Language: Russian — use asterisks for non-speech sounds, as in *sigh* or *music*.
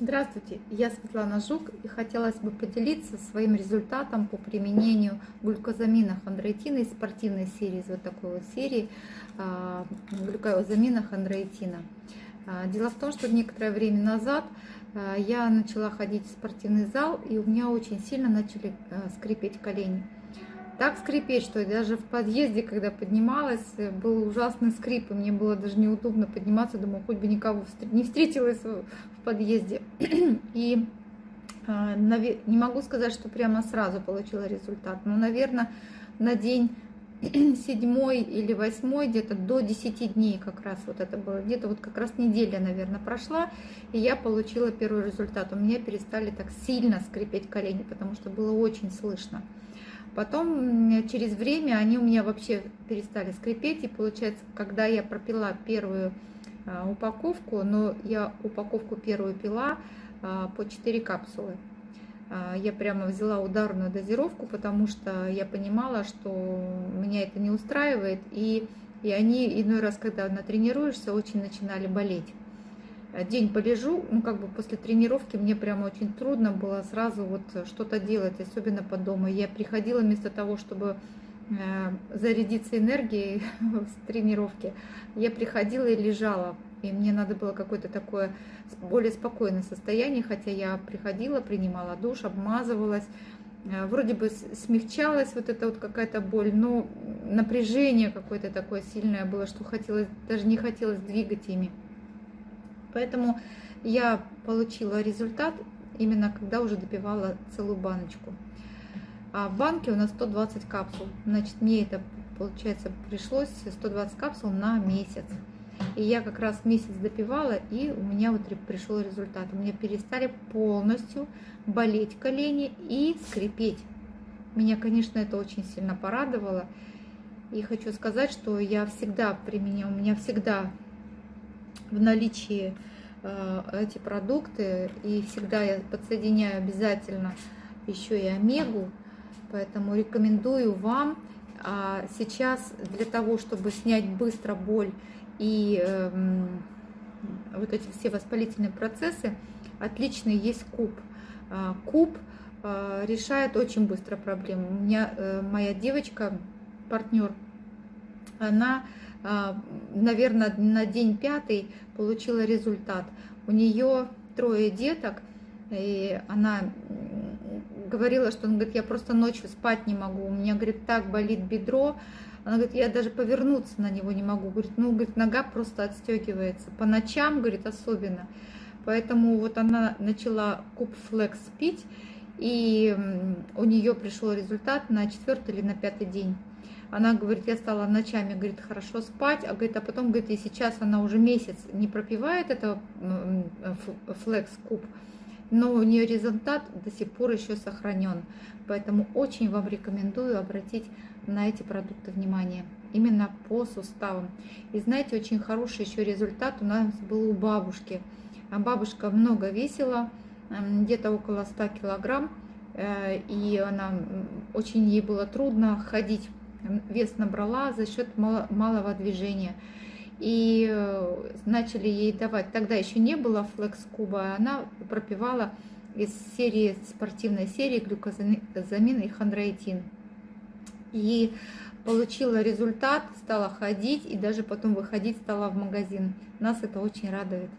Здравствуйте, я Светлана Жук и хотелось бы поделиться своим результатом по применению глюкозамина хондроитина из спортивной серии, из вот такой вот серии а, глюкозамина хондроитина. А, дело в том, что некоторое время назад а, я начала ходить в спортивный зал и у меня очень сильно начали скрипеть колени так скрипеть, что даже в подъезде, когда поднималась, был ужасный скрип, и мне было даже неудобно подниматься, думаю, хоть бы никого не встретилась в подъезде. *clears throat* И а, не могу сказать, что прямо сразу получила результат, но, наверное, на день *clears throat* седьмой или восьмой, где-то до 10 дней как раз вот это было, где-то вот как раз неделя, наверное, прошла, и я получила первый результат. У меня перестали так сильно скрипеть колени, потому что было очень слышно. Потом через время они у меня вообще перестали скрипеть. И получается, когда я пропила первую а, упаковку, но я упаковку первую пила а, по 4 капсулы. А, я прямо взяла ударную дозировку, потому что я понимала, что меня это не устраивает. И, и они иной раз, когда натренируешься, очень начинали болеть. Э, день полежу, ну как бы после тренировки мне прямо очень трудно было сразу вот что-то делать, особенно по дому. Я приходила вместо того, чтобы э, зарядиться энергией *laughs* с тренировки, я приходила и лежала. И мне надо было какое-то такое более спокойное состояние, хотя я приходила, принимала душ, обмазывалась, э, вроде бы смягчалась вот эта вот какая-то боль, но напряжение какое-то такое сильное было, что хотелось, даже не хотелось двигать ими. Поэтому я получила результат именно когда уже допивала целую баночку. А в банке у нас 120 капсул. Значит, мне это, получается, пришлось 120 капсул на месяц. И я как раз месяц допивала, и у меня вот пришел результат. У меня перестали полностью болеть колени и скрипеть. Меня, конечно, это очень сильно порадовало. И хочу сказать, что я всегда применяю, у меня всегда в наличии э, эти продукты. И всегда я подсоединяю обязательно еще и омегу. Поэтому рекомендую вам. А сейчас для того, чтобы снять быстро боль и э, вот эти все воспалительные процессы, отличный есть куб. А, куб э, решает очень быстро проблему. У меня э, моя девочка, партнер, она а, наверное, на день пятый получила результат. У нее трое деток, и она говорила, что он говорит, я просто ночью спать не могу, у меня, говорит, так болит бедро, она говорит, я даже повернуться на него не могу, говорит, ну, говорит, нога просто отстегивается, по ночам, говорит, особенно. Поэтому вот она начала куб флекс пить, и у нее пришел результат на четвертый или на пятый день. Она говорит, я стала ночами, говорит, хорошо спать, а, говорит, а потом, говорит, и сейчас она уже месяц не пропивает это флекс куб, но у нее результат до сих пор еще сохранен. Поэтому очень вам рекомендую обратить на эти продукты внимание, именно по суставам. И знаете, очень хороший еще результат у нас был у бабушки. А бабушка много весила, где-то около 100 килограмм, э, и она очень ей было трудно ходить вес набрала за счет малого движения. И э, начали ей давать, тогда еще не было флекс-куба, она пропивала из серии, спортивной серии глюкозамин и хондроитин. И получила результат, стала ходить и даже потом выходить стала в магазин. Нас это очень радует.